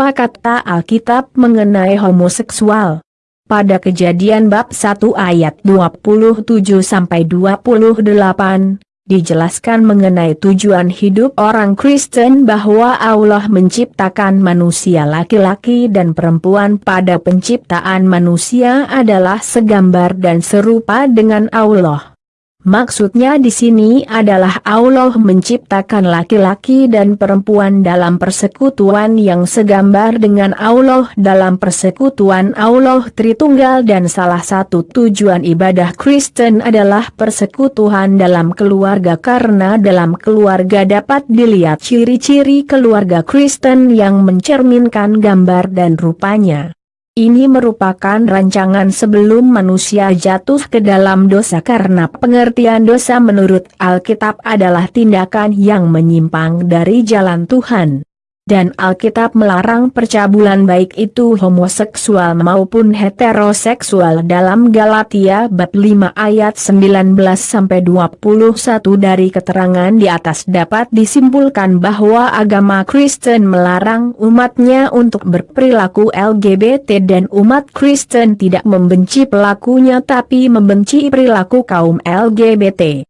Apa kata Alkitab mengenai homoseksual? Pada kejadian bab 1 ayat 27-28, dijelaskan mengenai tujuan hidup orang Kristen bahwa Allah menciptakan manusia laki-laki dan perempuan pada penciptaan manusia adalah segambar dan serupa dengan Allah. Maksudnya di sini adalah Allah menciptakan laki-laki dan perempuan dalam persekutuan yang segambar dengan Allah dalam persekutuan Allah Tritunggal dan salah satu tujuan ibadah Kristen adalah persekutuan dalam keluarga karena dalam keluarga dapat dilihat ciri-ciri keluarga Kristen yang mencerminkan gambar dan rupanya. Ini merupakan rancangan sebelum manusia jatuh ke dalam dosa karena pengertian dosa menurut Alkitab adalah tindakan yang menyimpang dari jalan Tuhan dan Alkitab melarang percabulan baik itu homoseksual maupun heteroseksual dalam Galatia bab 5 ayat 19 sampai 21 dari keterangan di atas dapat disimpulkan bahwa agama Kristen melarang umatnya untuk berperilaku LGBT dan umat Kristen tidak membenci pelakunya tapi membenci perilaku kaum LGBT.